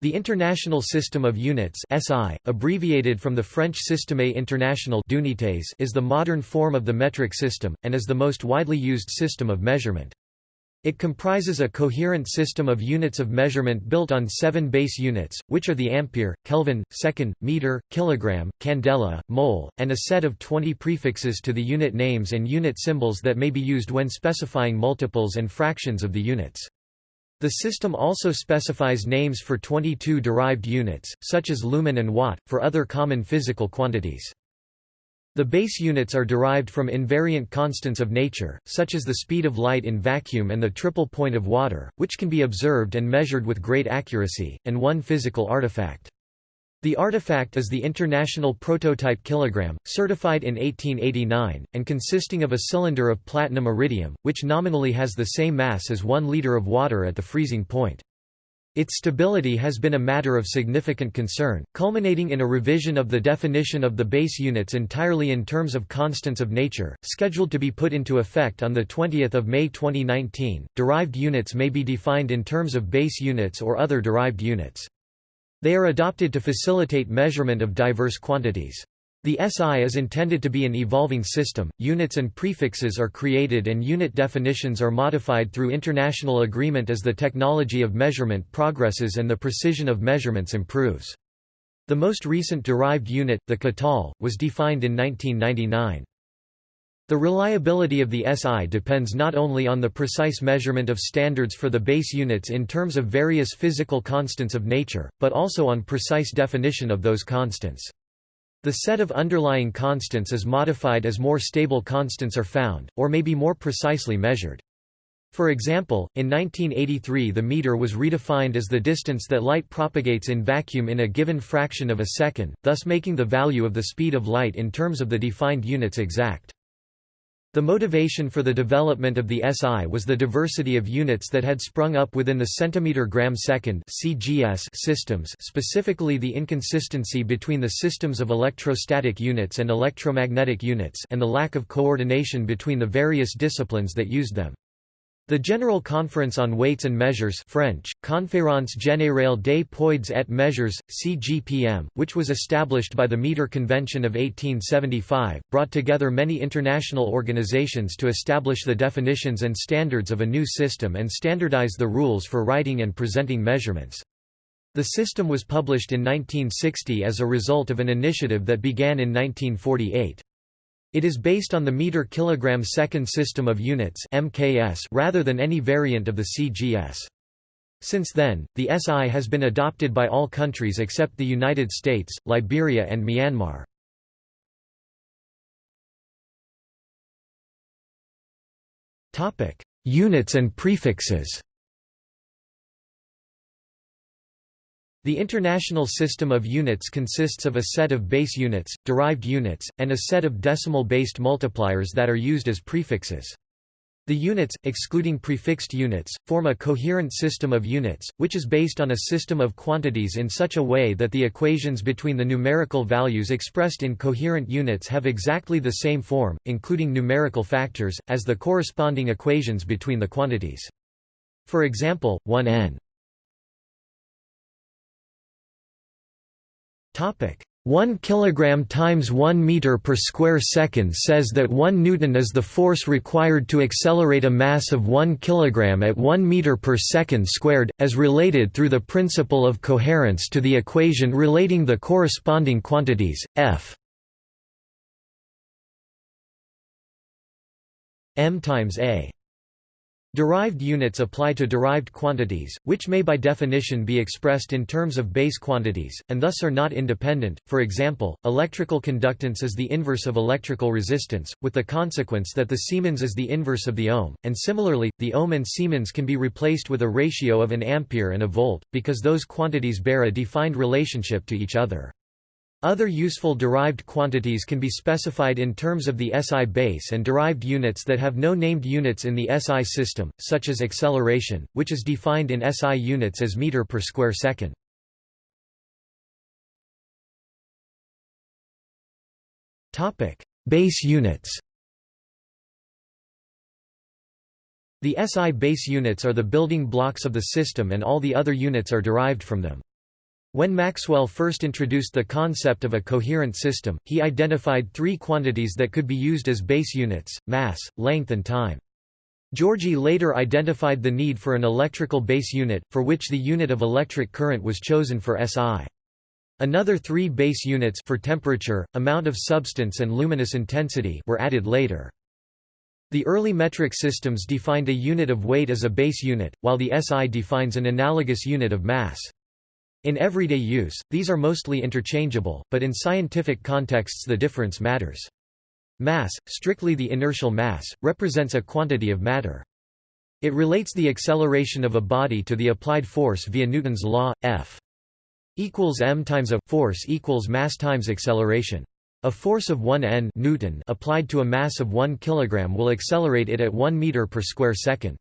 The International System of Units SI, abbreviated from the French Système International d'Unités is the modern form of the metric system, and is the most widely used system of measurement. It comprises a coherent system of units of measurement built on seven base units, which are the ampere, Kelvin, second, meter, kilogram, candela, mole, and a set of 20 prefixes to the unit names and unit symbols that may be used when specifying multiples and fractions of the units. The system also specifies names for 22 derived units, such as lumen and watt, for other common physical quantities. The base units are derived from invariant constants of nature, such as the speed of light in vacuum and the triple point of water, which can be observed and measured with great accuracy, and one physical artifact. The artifact is the International Prototype Kilogram, certified in 1889, and consisting of a cylinder of platinum iridium, which nominally has the same mass as one liter of water at the freezing point. Its stability has been a matter of significant concern, culminating in a revision of the definition of the base units entirely in terms of constants of nature, scheduled to be put into effect on 20 May 2019. Derived units may be defined in terms of base units or other derived units. They are adopted to facilitate measurement of diverse quantities. The SI is intended to be an evolving system, units and prefixes are created and unit definitions are modified through international agreement as the technology of measurement progresses and the precision of measurements improves. The most recent derived unit, the Katal, was defined in 1999. The reliability of the SI depends not only on the precise measurement of standards for the base units in terms of various physical constants of nature, but also on precise definition of those constants. The set of underlying constants is modified as more stable constants are found, or may be more precisely measured. For example, in 1983 the meter was redefined as the distance that light propagates in vacuum in a given fraction of a second, thus making the value of the speed of light in terms of the defined units exact. The motivation for the development of the SI was the diversity of units that had sprung up within the centimeter-gram-second (CGS) systems specifically the inconsistency between the systems of electrostatic units and electromagnetic units and the lack of coordination between the various disciplines that used them. The General Conference on Weights and Measures French, Conférence Générale des Poids et Mesures, CGPM, which was established by the Meter Convention of 1875, brought together many international organizations to establish the definitions and standards of a new system and standardize the rules for writing and presenting measurements. The system was published in 1960 as a result of an initiative that began in 1948. It is based on the meter kilogram second system of units (MKS) rather than any variant of the CGS. Since then, the SI has been adopted by all countries except the United States, Liberia and Myanmar. Topic: Units and prefixes. The International System of Units consists of a set of base units, derived units, and a set of decimal-based multipliers that are used as prefixes. The units, excluding prefixed units, form a coherent system of units, which is based on a system of quantities in such a way that the equations between the numerical values expressed in coherent units have exactly the same form, including numerical factors, as the corresponding equations between the quantities. For example, 1 n 1 kilogram times 1 meter per square second says that 1 newton is the force required to accelerate a mass of 1 kilogram at 1 meter per second squared as related through the principle of coherence to the equation relating the corresponding quantities f. M times a Derived units apply to derived quantities, which may by definition be expressed in terms of base quantities, and thus are not independent. For example, electrical conductance is the inverse of electrical resistance, with the consequence that the Siemens is the inverse of the ohm, and similarly, the ohm and Siemens can be replaced with a ratio of an ampere and a volt, because those quantities bear a defined relationship to each other. Other useful derived quantities can be specified in terms of the SI base and derived units that have no named units in the SI system, such as acceleration, which is defined in SI units as meter per square second. Topic: Base units. The SI base units are the building blocks of the system and all the other units are derived from them. When Maxwell first introduced the concept of a coherent system, he identified three quantities that could be used as base units, mass, length and time. Giorgi later identified the need for an electrical base unit, for which the unit of electric current was chosen for SI. Another three base units for temperature, amount of substance and luminous intensity were added later. The early metric systems defined a unit of weight as a base unit, while the SI defines an analogous unit of mass. In everyday use, these are mostly interchangeable, but in scientific contexts the difference matters. Mass, strictly the inertial mass, represents a quantity of matter. It relates the acceleration of a body to the applied force via Newton's law, F equals m times a force equals mass times acceleration. A force of 1 n Newton applied to a mass of 1 kg will accelerate it at 1 meter per square second.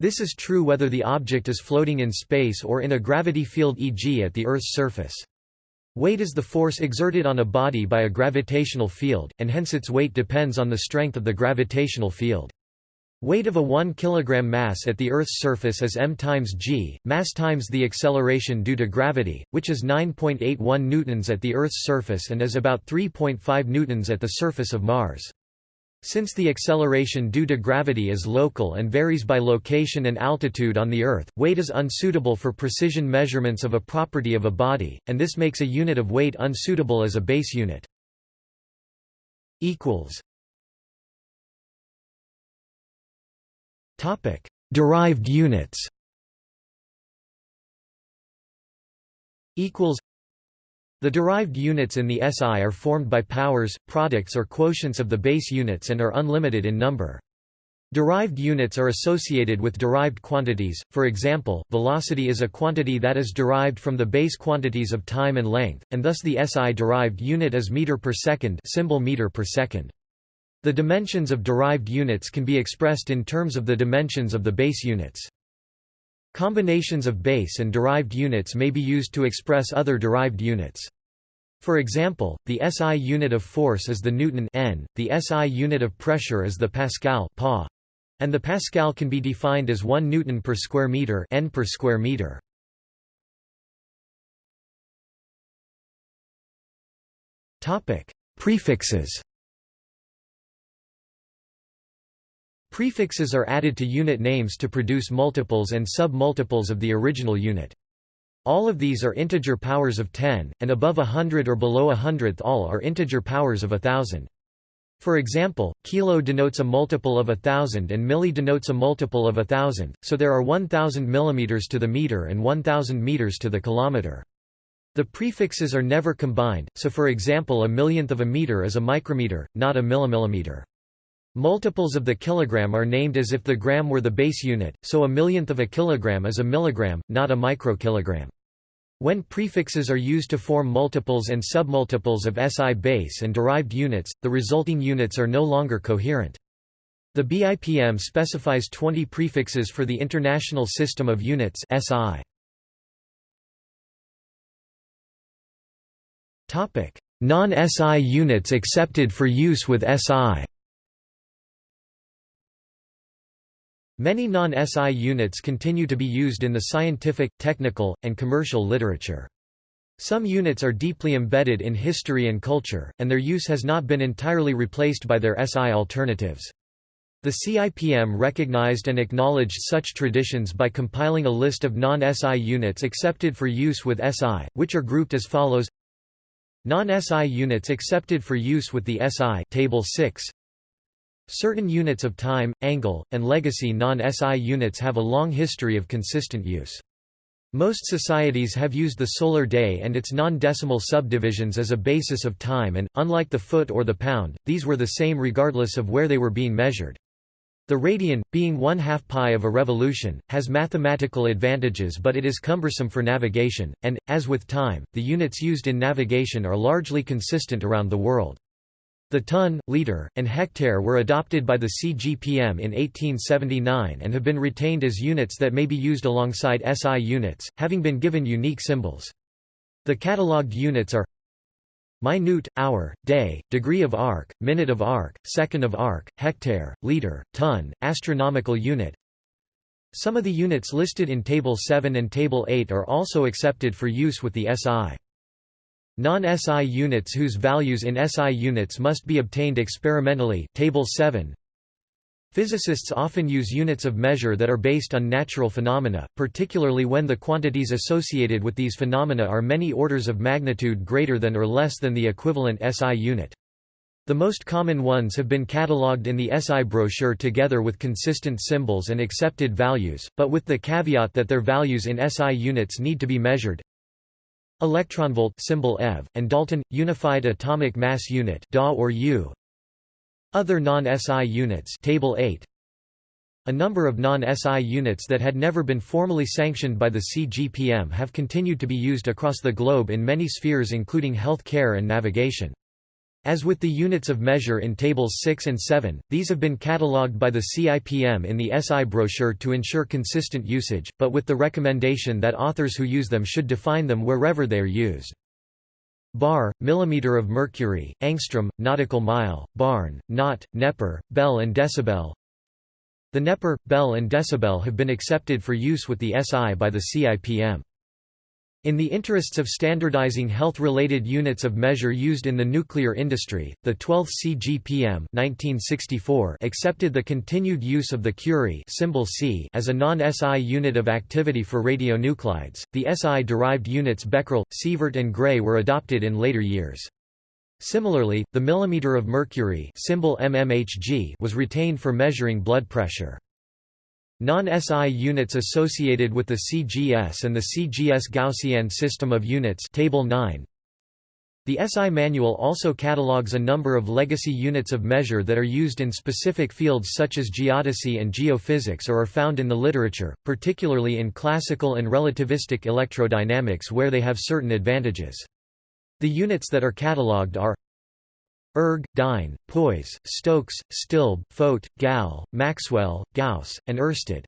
This is true whether the object is floating in space or in a gravity field e.g. at the Earth's surface. Weight is the force exerted on a body by a gravitational field, and hence its weight depends on the strength of the gravitational field. Weight of a 1 kg mass at the Earth's surface is m times g, mass times the acceleration due to gravity, which is 9.81 newtons at the Earth's surface and is about 3.5 newtons at the surface of Mars. Since the acceleration due to gravity is local and varies by location and altitude on the Earth, weight is unsuitable for precision measurements of a property of a body, and this makes a unit of weight unsuitable as a base unit. Derived units the derived units in the SI are formed by powers, products or quotients of the base units and are unlimited in number. Derived units are associated with derived quantities, for example, velocity is a quantity that is derived from the base quantities of time and length, and thus the SI derived unit is meter per second symbol meter per second. The dimensions of derived units can be expressed in terms of the dimensions of the base units. Combinations of base and derived units may be used to express other derived units. For example, the SI unit of force is the Newton N, the SI unit of pressure is the Pascal pa, and the Pascal can be defined as 1 Newton per square meter N per square meter. Topic: Prefixes Prefixes are added to unit names to produce multiples and sub-multiples of the original unit. All of these are integer powers of 10, and above a hundred or below a hundredth all are integer powers of a thousand. For example, kilo denotes a multiple of a thousand and milli denotes a multiple of a thousand, so there are 1000 millimeters to the meter and 1000 meters to the kilometer. The prefixes are never combined, so for example a millionth of a meter is a micrometer, not a millimillimeter. Multiples of the kilogram are named as if the gram were the base unit, so a millionth of a kilogram is a milligram, not a microkilogram. When prefixes are used to form multiples and submultiples of SI base and derived units, the resulting units are no longer coherent. The BIPM specifies 20 prefixes for the International System of Units SI. Non-SI units accepted for use with SI Many non-SI units continue to be used in the scientific, technical, and commercial literature. Some units are deeply embedded in history and culture, and their use has not been entirely replaced by their SI alternatives. The CIPM recognized and acknowledged such traditions by compiling a list of non-SI units accepted for use with SI, which are grouped as follows Non-SI units accepted for use with the SI Table 6 Certain units of time, angle, and legacy non-SI units have a long history of consistent use. Most societies have used the solar day and its non-decimal subdivisions as a basis of time and, unlike the foot or the pound, these were the same regardless of where they were being measured. The radian, being one-half pi of a revolution, has mathematical advantages but it is cumbersome for navigation, and, as with time, the units used in navigation are largely consistent around the world. The ton, liter, and hectare were adopted by the CGPM in 1879 and have been retained as units that may be used alongside SI units, having been given unique symbols. The catalogued units are minute, hour, day, degree of arc, minute of arc, second of arc, hectare, liter, ton, astronomical unit Some of the units listed in Table 7 and Table 8 are also accepted for use with the SI. Non-SI units whose values in SI units must be obtained experimentally Table 7 Physicists often use units of measure that are based on natural phenomena, particularly when the quantities associated with these phenomena are many orders of magnitude greater than or less than the equivalent SI unit. The most common ones have been catalogued in the SI brochure together with consistent symbols and accepted values, but with the caveat that their values in SI units need to be measured. Electronvolt symbol EV, and Dalton Unified Atomic Mass Unit DA or U. Other non-SI units Table 8. A number of non-SI units that had never been formally sanctioned by the CGPM have continued to be used across the globe in many spheres including health care and navigation. As with the units of measure in Tables 6 and 7, these have been catalogued by the CIPM in the SI brochure to ensure consistent usage, but with the recommendation that authors who use them should define them wherever they are used. Bar, millimeter of mercury, angstrom, nautical mile, barn, knot, neper, bel and decibel The neper, bel and decibel have been accepted for use with the SI by the CIPM. In the interests of standardizing health-related units of measure used in the nuclear industry, the 12th CGPM 1964 accepted the continued use of the Curie symbol C as a non-SI unit of activity for radionuclides. The SI-derived units Becquerel, Sievert and Gray were adopted in later years. Similarly, the millimeter of mercury symbol MMHG was retained for measuring blood pressure. Non-SI units associated with the CGS and the CGS Gaussian system of units Table 9. The SI manual also catalogues a number of legacy units of measure that are used in specific fields such as geodesy and geophysics or are found in the literature, particularly in classical and relativistic electrodynamics where they have certain advantages. The units that are catalogued are Erg, Dyne, Poise, Stokes, Stilb, Phot, Gal, Maxwell, Gauss, and Oersted.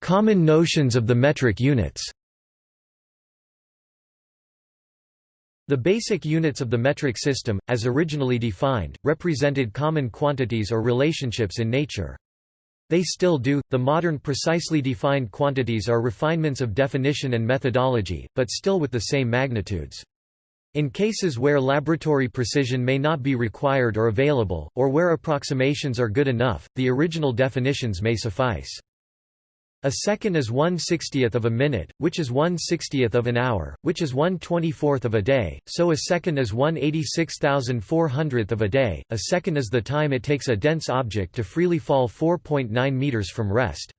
Common notions of the metric units The basic units of the metric system, as originally defined, represented common quantities or relationships in nature. They still do. The modern precisely defined quantities are refinements of definition and methodology, but still with the same magnitudes. In cases where laboratory precision may not be required or available, or where approximations are good enough, the original definitions may suffice. A second is one sixtieth of a minute, which is one sixtieth of an hour, which is one twenty-fourth of a day, so a second is one eighty-six thousand four hundredth of a day, a second is the time it takes a dense object to freely fall 4.9 meters from rest.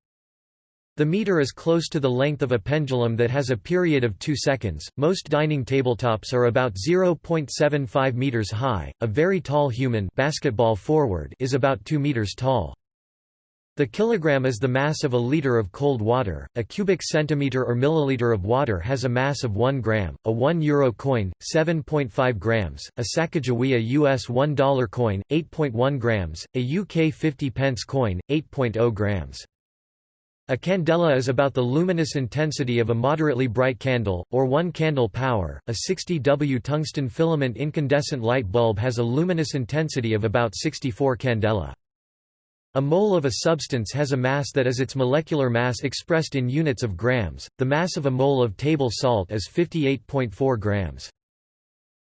The meter is close to the length of a pendulum that has a period of 2 seconds. Most dining tabletops are about 0.75 meters high. A very tall human basketball forward is about 2 meters tall. The kilogram is the mass of a liter of cold water. A cubic centimeter or milliliter of water has a mass of 1 gram. A 1 euro coin, 7.5 grams. A Sacagawea US $1 coin, 8.1 grams. A UK 50 pence coin, 8.0 grams. A candela is about the luminous intensity of a moderately bright candle, or 1 candle power. A 60 W tungsten filament incandescent light bulb has a luminous intensity of about 64 candela. A mole of a substance has a mass that is its molecular mass expressed in units of grams. The mass of a mole of table salt is 58.4 grams.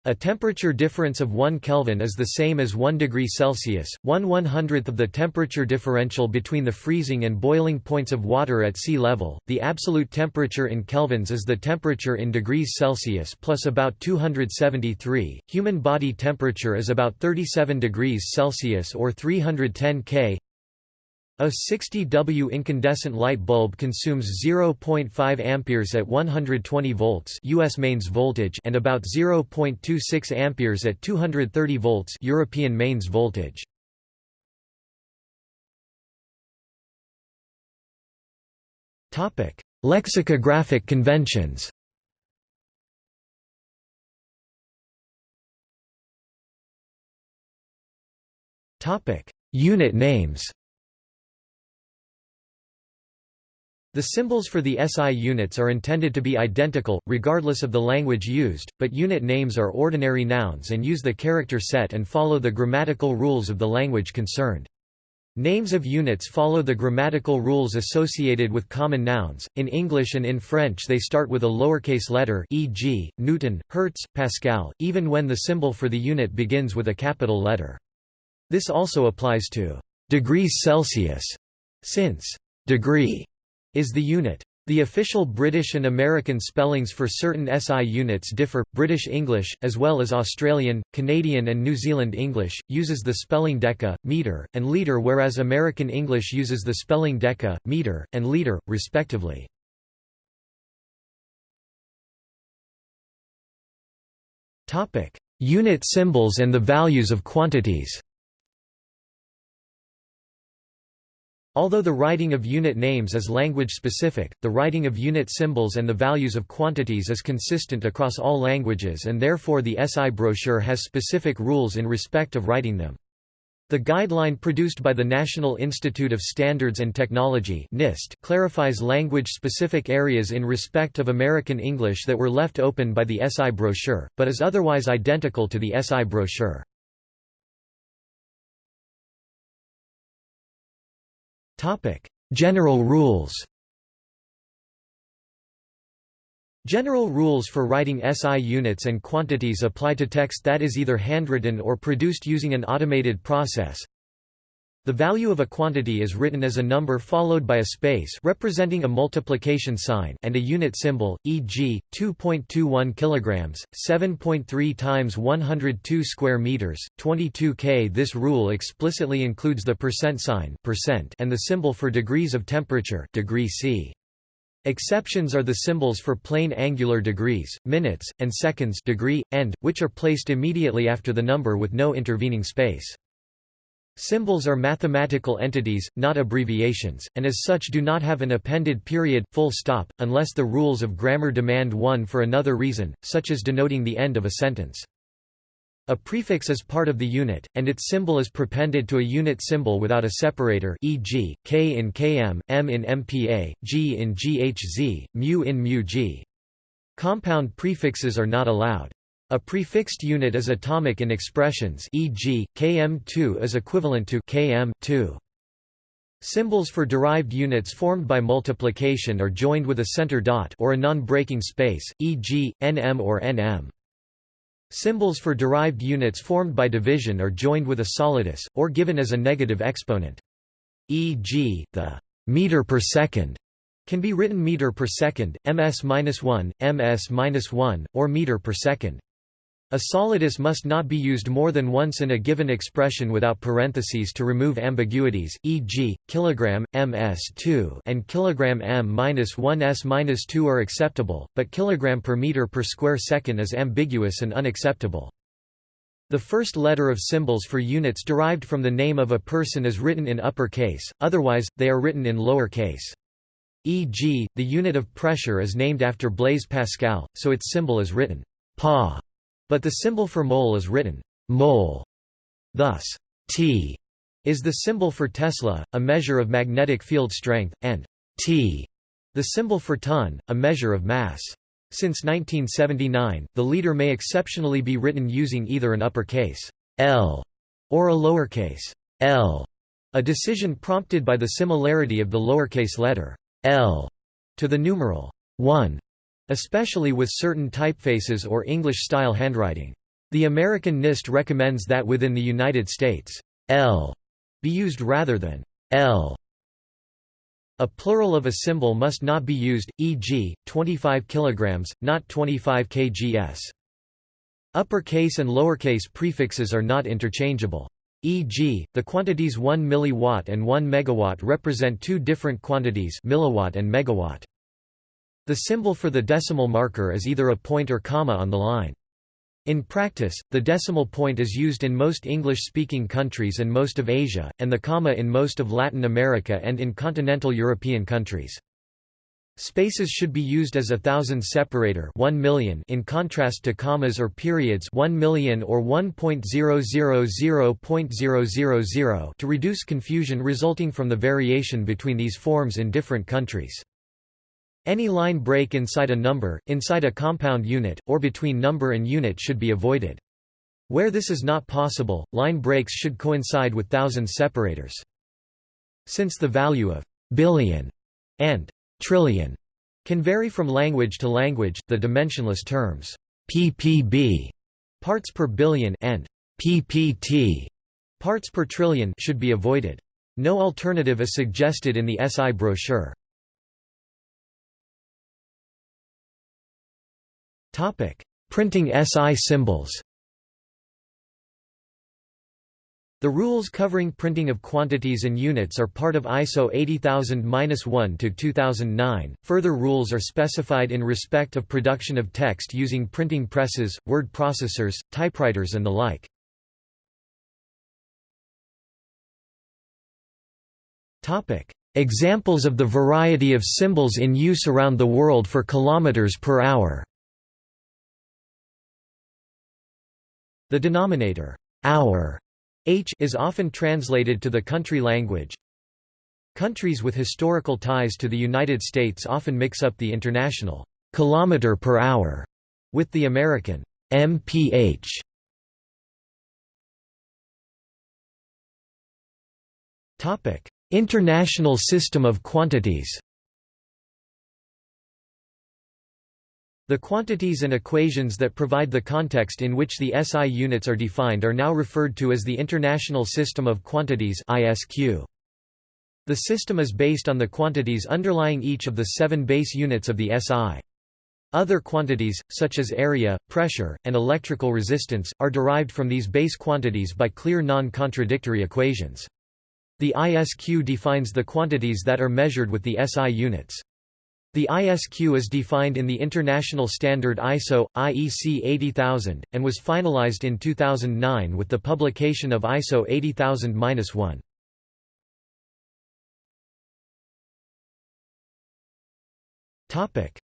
A temperature difference of 1 Kelvin is the same as 1 degree Celsius, 1 100th of the temperature differential between the freezing and boiling points of water at sea level. The absolute temperature in kelvins is the temperature in degrees Celsius plus about 273. Human body temperature is about 37 degrees Celsius or 310 K. A 60 W incandescent light bulb consumes 0.5 amperes at 120 volts US mains voltage and about 0.26 amperes at 230 volts European mains voltage. Topic: Lexicographic conventions. Topic: Unit names. The symbols for the SI units are intended to be identical, regardless of the language used, but unit names are ordinary nouns and use the character set and follow the grammatical rules of the language concerned. Names of units follow the grammatical rules associated with common nouns. In English and in French, they start with a lowercase letter, e.g., Newton, Hertz, Pascal, even when the symbol for the unit begins with a capital letter. This also applies to degrees Celsius, since degree is the unit. The official British and American spellings for certain SI units differ. British English, as well as Australian, Canadian, and New Zealand English, uses the spelling deca, meter, and liter, whereas American English uses the spelling deca, meter, and liter, respectively. Topic: Unit symbols and the values of quantities. Although the writing of unit names is language-specific, the writing of unit symbols and the values of quantities is consistent across all languages and therefore the SI brochure has specific rules in respect of writing them. The guideline produced by the National Institute of Standards and Technology NIST clarifies language-specific areas in respect of American English that were left open by the SI brochure, but is otherwise identical to the SI brochure. General rules General rules for writing SI units and quantities apply to text that is either handwritten or produced using an automated process. The value of a quantity is written as a number followed by a space representing a multiplication sign and a unit symbol, e.g., 2.21 kilograms, 7.3 times 102 square meters, 22 k. This rule explicitly includes the percent sign percent and the symbol for degrees of temperature degree C. Exceptions are the symbols for plane angular degrees, minutes, and seconds degree, end, which are placed immediately after the number with no intervening space. Symbols are mathematical entities, not abbreviations, and as such do not have an appended period, full stop, unless the rules of grammar demand one for another reason, such as denoting the end of a sentence. A prefix is part of the unit, and its symbol is prepended to a unit symbol without a separator e.g., k in km, m in mpa, g in ghz, mu in mu-g. Compound prefixes are not allowed. A prefixed unit is atomic in expressions e.g., km2 is equivalent to km2. Symbols for derived units formed by multiplication are joined with a center dot or a non-breaking space, e.g., nm or nm. Symbols for derived units formed by division are joined with a solidus, or given as a negative exponent. E.g., the meter per second can be written meter per second, ms-1, ms-1, or meter per second. A solidus must not be used more than once in a given expression without parentheses to remove ambiguities, e.g., kilogram, ms2 and kilogram m-1s-2 are acceptable, but kilogram per meter per square second is ambiguous and unacceptable. The first letter of symbols for units derived from the name of a person is written in upper case, otherwise, they are written in lower case. E.g., the unit of pressure is named after Blaise Pascal, so its symbol is written pa but the symbol for mole is written mole. Thus, T is the symbol for Tesla, a measure of magnetic field strength, and T the symbol for ton, a measure of mass. Since 1979, the liter may exceptionally be written using either an uppercase L or a lowercase l, a decision prompted by the similarity of the lowercase letter l to the numeral 1 especially with certain typefaces or English-style handwriting. The American NIST recommends that within the United States, L be used rather than L. A plural of a symbol must not be used, e.g., 25 kg, not 25 kgs. Uppercase and lowercase prefixes are not interchangeable. E.g., the quantities 1 milliwatt and 1 megawatt represent two different quantities milliwatt and megawatt. The symbol for the decimal marker is either a point or comma on the line. In practice, the decimal point is used in most English-speaking countries and most of Asia, and the comma in most of Latin America and in continental European countries. Spaces should be used as a thousand separator 1 million in contrast to commas or periods 1 million or 1.000.000 to reduce confusion resulting from the variation between these forms in different countries. Any line break inside a number, inside a compound unit, or between number and unit should be avoided. Where this is not possible, line breaks should coincide with thousands separators. Since the value of billion and trillion can vary from language to language, the dimensionless terms ppb parts per billion and ppt parts per trillion should be avoided. No alternative is suggested in the SI brochure. Topic: Printing SI symbols. The rules covering printing of quantities and units are part of ISO 80000-1 to 2009. Further rules are specified in respect of production of text using printing presses, word processors, typewriters and the like. Topic: Examples of the variety of symbols in use around the world for kilometers per hour. The denominator hour H is often translated to the country language. Countries with historical ties to the United States often mix up the international kilometer per hour with the American mph. Topic: International system of quantities. The quantities and equations that provide the context in which the SI units are defined are now referred to as the International System of Quantities ISQ. The system is based on the quantities underlying each of the seven base units of the SI. Other quantities, such as area, pressure, and electrical resistance, are derived from these base quantities by clear non-contradictory equations. The ISQ defines the quantities that are measured with the SI units. The ISQ is defined in the international standard ISO, IEC 80000, and was finalized in 2009 with the publication of ISO 80000-1.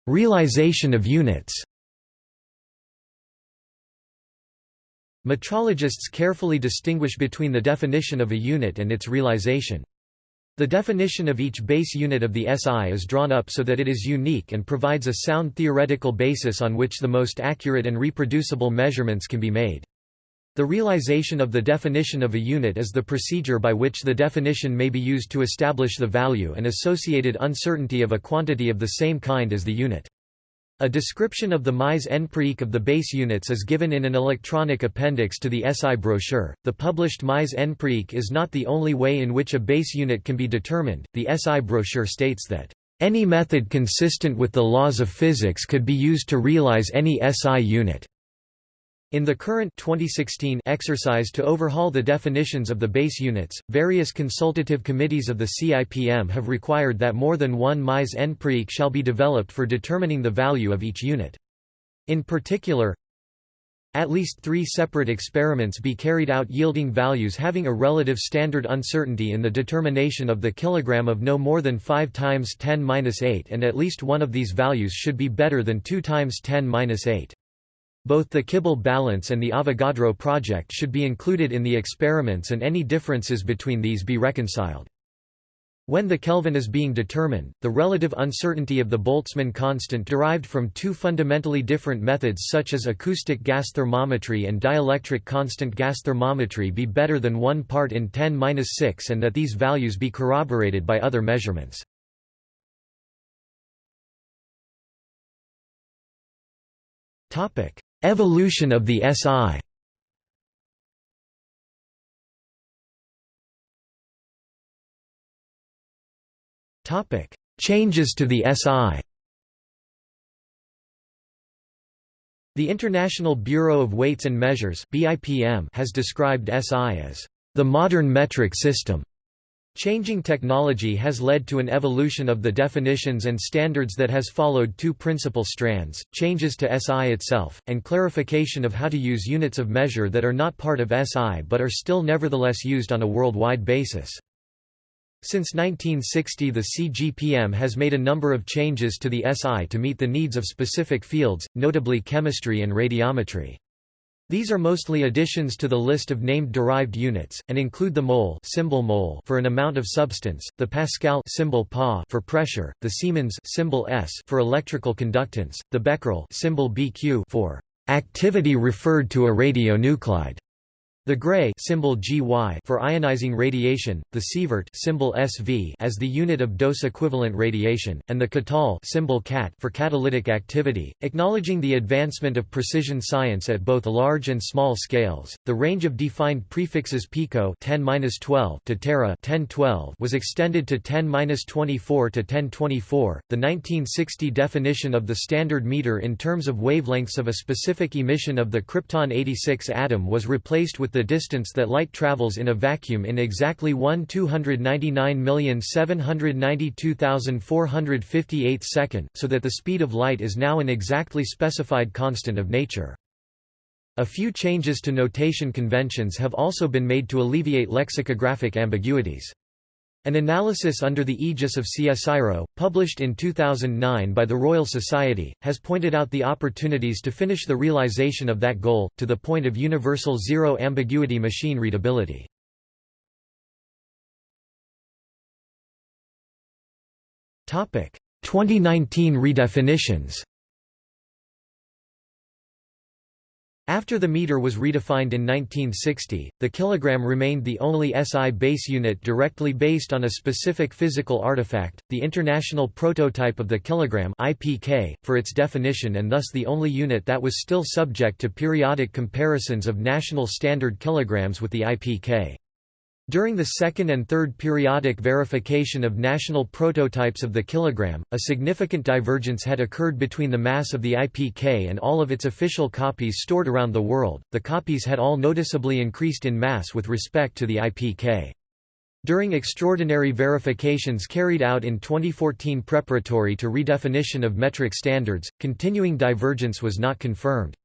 Realization of units Metrologists carefully distinguish between the definition of a unit and its realization. The definition of each base unit of the SI is drawn up so that it is unique and provides a sound theoretical basis on which the most accurate and reproducible measurements can be made. The realization of the definition of a unit is the procedure by which the definition may be used to establish the value and associated uncertainty of a quantity of the same kind as the unit. A description of the mise en of the base units is given in an electronic appendix to the SI brochure. The published mise en is not the only way in which a base unit can be determined. The SI brochure states that any method consistent with the laws of physics could be used to realize any SI unit. In the current 2016 exercise to overhaul the definitions of the base units, various consultative committees of the CIPM have required that more than one mise en pratique shall be developed for determining the value of each unit. In particular, at least three separate experiments be carried out yielding values having a relative standard uncertainty in the determination of the kilogram of no more than 5 times 10^-8 and at least one of these values should be better than 2 times 10^-8. Both the Kibble balance and the Avogadro project should be included in the experiments and any differences between these be reconciled. When the Kelvin is being determined, the relative uncertainty of the Boltzmann constant derived from two fundamentally different methods such as acoustic gas thermometry and dielectric constant gas thermometry be better than 1 part in 10-6 and that these values be corroborated by other measurements. Topic: Evolution of the SI Changes to the SI The International Bureau of Weights and Measures has described SI as the modern metric system. Changing technology has led to an evolution of the definitions and standards that has followed two principal strands, changes to SI itself, and clarification of how to use units of measure that are not part of SI but are still nevertheless used on a worldwide basis. Since 1960 the CGPM has made a number of changes to the SI to meet the needs of specific fields, notably chemistry and radiometry. These are mostly additions to the list of named derived units, and include the mole, symbol mole for an amount of substance, the pascal symbol pa for pressure, the Siemens symbol S for electrical conductance, the becquerel symbol BQ for activity referred to a radionuclide. The Gray symbol GY for ionizing radiation, the sievert symbol SV as the unit of dose equivalent radiation, and the Katal symbol CAT for catalytic activity. Acknowledging the advancement of precision science at both large and small scales, the range of defined prefixes pico 10-12 to tera 10-12 was extended to 10-24 to 1024. The 1960 definition of the standard meter in terms of wavelengths of a specific emission of the krypton 86 atom was replaced with the the distance that light travels in a vacuum in exactly 1 299,792,458 second, so that the speed of light is now an exactly specified constant of nature. A few changes to notation conventions have also been made to alleviate lexicographic ambiguities. An analysis under the aegis of CSIRO, published in 2009 by the Royal Society, has pointed out the opportunities to finish the realization of that goal, to the point of universal zero-ambiguity machine readability. Topic: 2019 redefinitions. After the meter was redefined in 1960, the kilogram remained the only SI base unit directly based on a specific physical artifact, the International Prototype of the Kilogram (IPK), for its definition and thus the only unit that was still subject to periodic comparisons of national standard kilograms with the IPK. During the second and third periodic verification of national prototypes of the kilogram, a significant divergence had occurred between the mass of the IPK and all of its official copies stored around the world. The copies had all noticeably increased in mass with respect to the IPK. During extraordinary verifications carried out in 2014 preparatory to redefinition of metric standards, continuing divergence was not confirmed.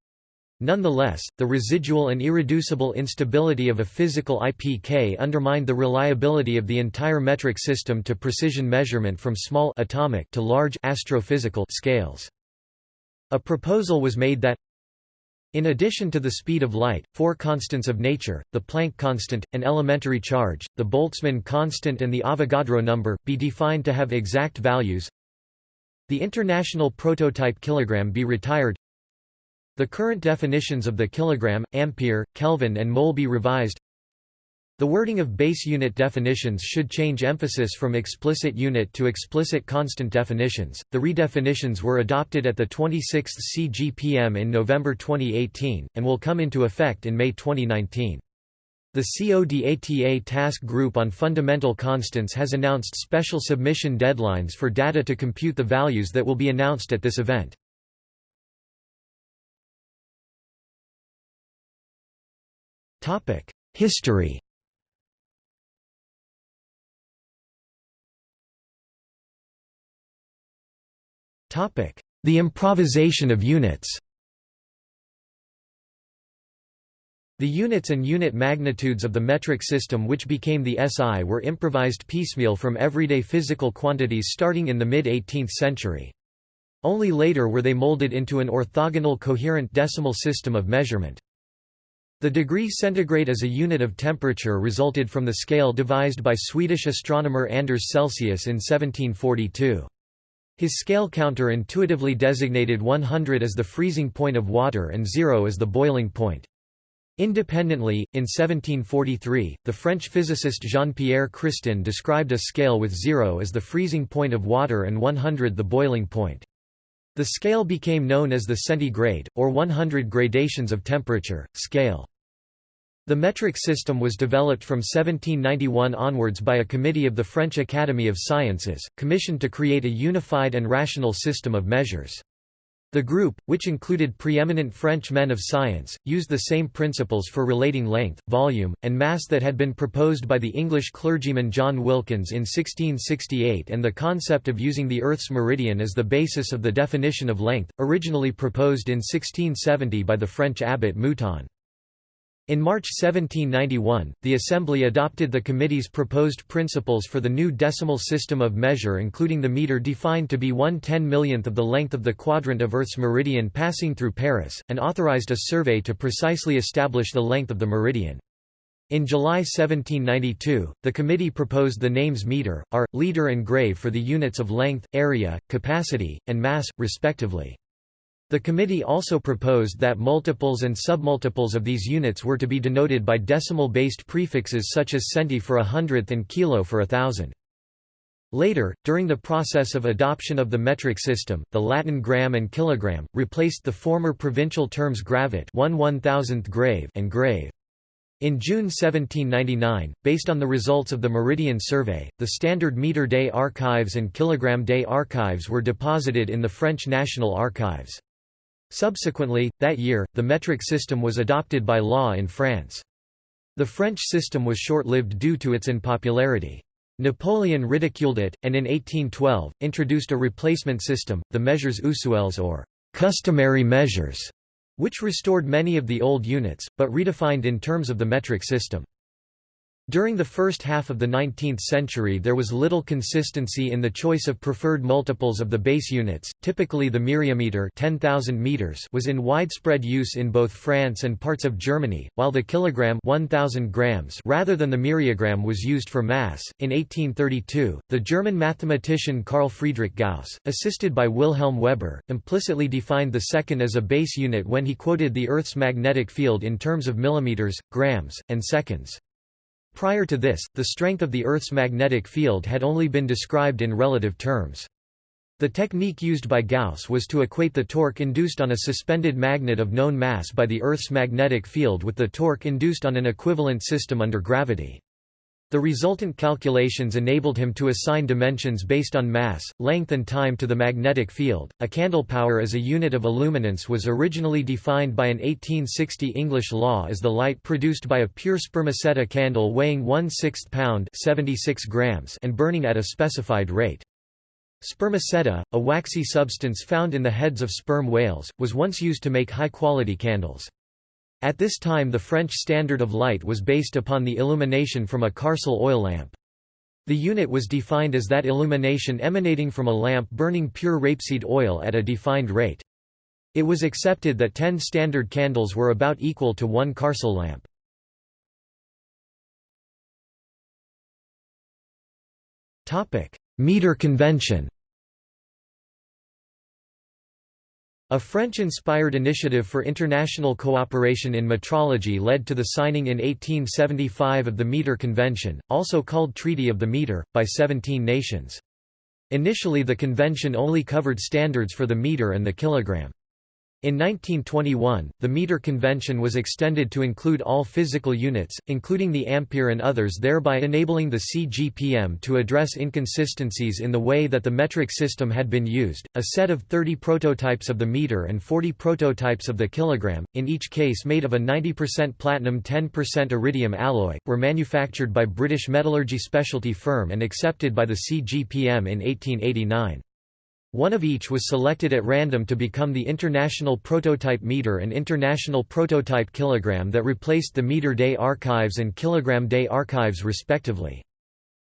Nonetheless, the residual and irreducible instability of a physical IPK undermined the reliability of the entire metric system to precision measurement from small atomic to large astrophysical scales. A proposal was made that in addition to the speed of light, four constants of nature, the Planck constant, an elementary charge, the Boltzmann constant and the Avogadro number, be defined to have exact values the international prototype kilogram be retired the current definitions of the kilogram, ampere, Kelvin and mole be revised. The wording of base unit definitions should change emphasis from explicit unit to explicit constant definitions. The redefinitions were adopted at the 26th CGPM in November 2018 and will come into effect in May 2019. The CODATA Task Group on Fundamental Constants has announced special submission deadlines for data to compute the values that will be announced at this event. History The improvisation of units The units and unit magnitudes of the metric system which became the SI were improvised piecemeal from everyday physical quantities starting in the mid-18th century. Only later were they molded into an orthogonal coherent decimal system of measurement. The degree centigrade as a unit of temperature resulted from the scale devised by Swedish astronomer Anders Celsius in 1742. His scale counter intuitively designated 100 as the freezing point of water and 0 as the boiling point. Independently, in 1743, the French physicist Jean-Pierre Christin described a scale with 0 as the freezing point of water and 100 the boiling point. The scale became known as the centigrade, or 100 gradations of temperature, scale. The metric system was developed from 1791 onwards by a committee of the French Academy of Sciences, commissioned to create a unified and rational system of measures. The group, which included preeminent French men of science, used the same principles for relating length, volume, and mass that had been proposed by the English clergyman John Wilkins in 1668 and the concept of using the Earth's meridian as the basis of the definition of length, originally proposed in 1670 by the French abbot Mouton. In March 1791, the Assembly adopted the Committee's proposed principles for the new decimal system of measure including the metre defined to be one ten-millionth of the length of the quadrant of Earth's meridian passing through Paris, and authorized a survey to precisely establish the length of the meridian. In July 1792, the committee proposed the names metre, are, liter and grave for the units of length, area, capacity, and mass, respectively. The committee also proposed that multiples and submultiples of these units were to be denoted by decimal-based prefixes such as centi for a hundredth and kilo for a thousand. Later, during the process of adoption of the metric system, the Latin gram and kilogram, replaced the former provincial terms gravet 1 1000th grave and grave. In June 1799, based on the results of the Meridian Survey, the standard metre day archives and kilogram day archives were deposited in the French National Archives. Subsequently, that year, the metric system was adopted by law in France. The French system was short-lived due to its unpopularity. Napoleon ridiculed it, and in 1812, introduced a replacement system, the measures usuels or customary measures, which restored many of the old units, but redefined in terms of the metric system. During the first half of the 19th century there was little consistency in the choice of preferred multiples of the base units, typically the myriametre 10,000 meters was in widespread use in both France and parts of Germany, while the kilogram 1,000 grams rather than the myriagram was used for mass. In 1832, the German mathematician Carl Friedrich Gauss, assisted by Wilhelm Weber, implicitly defined the second as a base unit when he quoted the Earth's magnetic field in terms of millimeters, grams, and seconds. Prior to this, the strength of the Earth's magnetic field had only been described in relative terms. The technique used by Gauss was to equate the torque induced on a suspended magnet of known mass by the Earth's magnetic field with the torque induced on an equivalent system under gravity. The resultant calculations enabled him to assign dimensions based on mass, length and time to the magnetic field. A candle power as a unit of illuminance was originally defined by an 1860 English law as the light produced by a pure spermaceti candle weighing 1 6th pound 76 grams and burning at a specified rate. Spermaceti, a waxy substance found in the heads of sperm whales, was once used to make high-quality candles. At this time the French standard of light was based upon the illumination from a Carcel oil lamp. The unit was defined as that illumination emanating from a lamp burning pure rapeseed oil at a defined rate. It was accepted that 10 standard candles were about equal to one Carcel lamp. Meter convention A French-inspired initiative for international cooperation in metrology led to the signing in 1875 of the Meter Convention, also called Treaty of the Meter, by 17 nations. Initially the convention only covered standards for the meter and the kilogram. In 1921, the meter convention was extended to include all physical units, including the ampere and others thereby enabling the CGPM to address inconsistencies in the way that the metric system had been used. A set of 30 prototypes of the meter and 40 prototypes of the kilogram, in each case made of a 90% platinum 10% iridium alloy, were manufactured by British metallurgy specialty firm and accepted by the CGPM in 1889. One of each was selected at random to become the International Prototype Meter and International Prototype Kilogram that replaced the Mètre des Archives and Kilogramme des Archives respectively.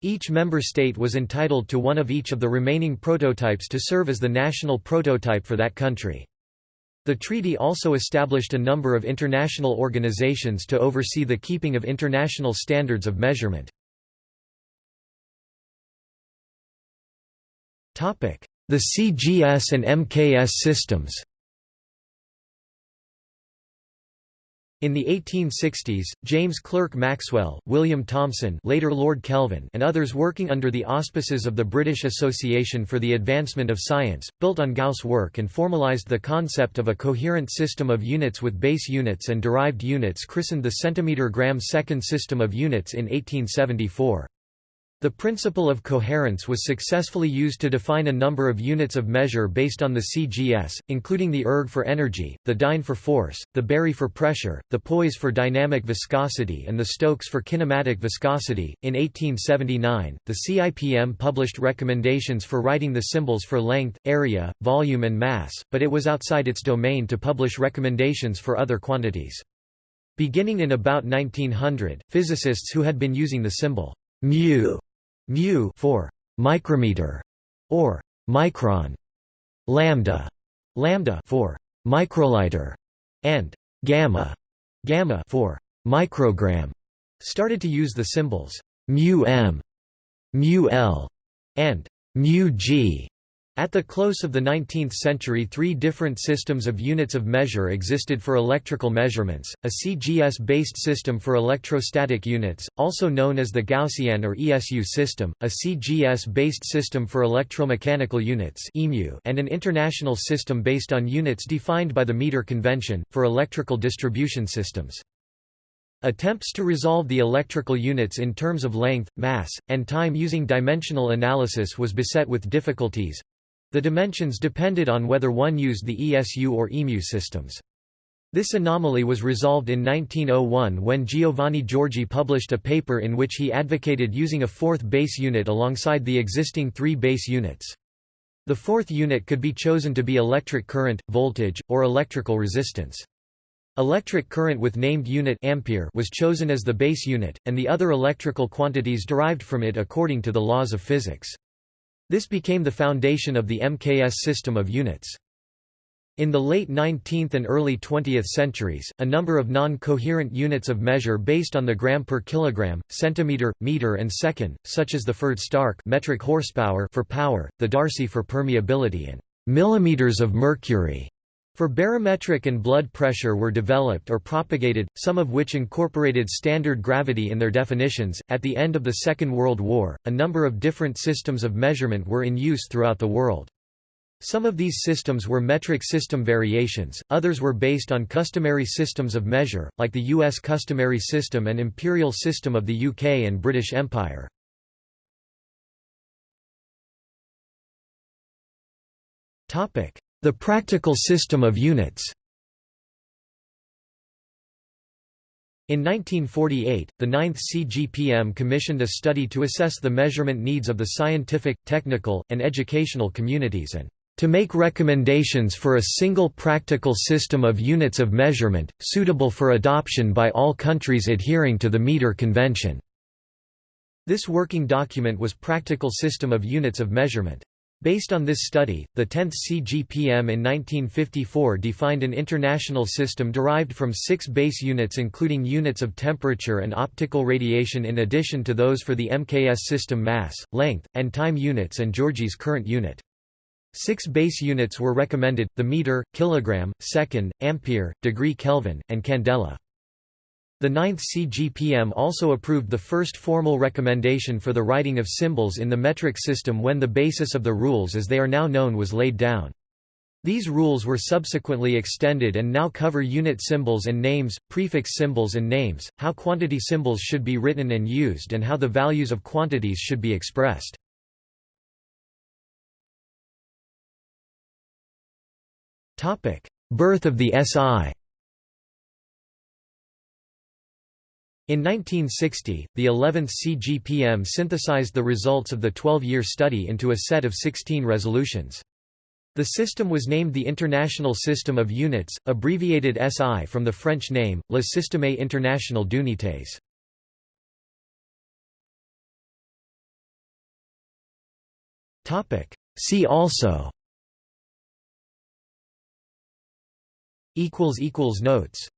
Each member state was entitled to one of each of the remaining prototypes to serve as the national prototype for that country. The treaty also established a number of international organizations to oversee the keeping of international standards of measurement. The CGS and MKS systems In the 1860s, James Clerk Maxwell, William Thomson later Lord Kelvin and others working under the auspices of the British Association for the Advancement of Science, built on Gauss' work and formalised the concept of a coherent system of units with base units and derived units christened the centimetre-gram-second system of units in 1874. The principle of coherence was successfully used to define a number of units of measure based on the CGS, including the erg for energy, the dyne for force, the Barye for pressure, the poise for dynamic viscosity, and the Stokes for kinematic viscosity. In 1879, the CIPM published recommendations for writing the symbols for length, area, volume, and mass, but it was outside its domain to publish recommendations for other quantities. Beginning in about 1900, physicists who had been using the symbol mu, mu for micrometer or micron, lambda, lambda for microliter, and gamma, gamma for microgram, started to use the symbols mu m, mu l, and mu g at the close of the 19th century three different systems of units of measure existed for electrical measurements, a CGS-based system for electrostatic units, also known as the Gaussian or ESU system, a CGS-based system for electromechanical units and an international system based on units defined by the meter convention, for electrical distribution systems. Attempts to resolve the electrical units in terms of length, mass, and time using dimensional analysis was beset with difficulties, the dimensions depended on whether one used the ESU or EMU systems. This anomaly was resolved in 1901 when Giovanni Giorgi published a paper in which he advocated using a fourth base unit alongside the existing three base units. The fourth unit could be chosen to be electric current, voltage, or electrical resistance. Electric current with named unit ampere was chosen as the base unit, and the other electrical quantities derived from it according to the laws of physics. This became the foundation of the MKS system of units. In the late 19th and early 20th centuries, a number of non-coherent units of measure based on the gram per kilogram, centimeter, meter and second, such as the Pferdestärke metric horsepower for power, the Darcy for permeability and millimeters of mercury for barometric and blood pressure were developed or propagated, some of which incorporated standard gravity in their definitions. At the end of the Second World War, a number of different systems of measurement were in use throughout the world. Some of these systems were metric system variations, others were based on customary systems of measure, like the U.S. customary system and imperial system of the UK and British Empire. Topic: the practical system of units In 1948, the 9th CGPM commissioned a study to assess the measurement needs of the scientific, technical, and educational communities and to make recommendations for a single practical system of units of measurement, suitable for adoption by all countries adhering to the Meter Convention." This working document was Practical System of Units of Measurement. Based on this study, the 10th CGPM in 1954 defined an international system derived from six base units including units of temperature and optical radiation in addition to those for the MKS system mass, length, and time units and Giorgi's current unit. Six base units were recommended, the meter, kilogram, second, ampere, degree Kelvin, and candela. The 9th CGPM also approved the first formal recommendation for the writing of symbols in the metric system when the basis of the rules as they are now known was laid down. These rules were subsequently extended and now cover unit symbols and names, prefix symbols and names, how quantity symbols should be written and used and how the values of quantities should be expressed. Birth of the SI In 1960, the 11th CGPM synthesized the results of the 12-year study into a set of 16 resolutions. The system was named the International System of Units, abbreviated SI from the French name, Le Système International d'Unités. See also Notes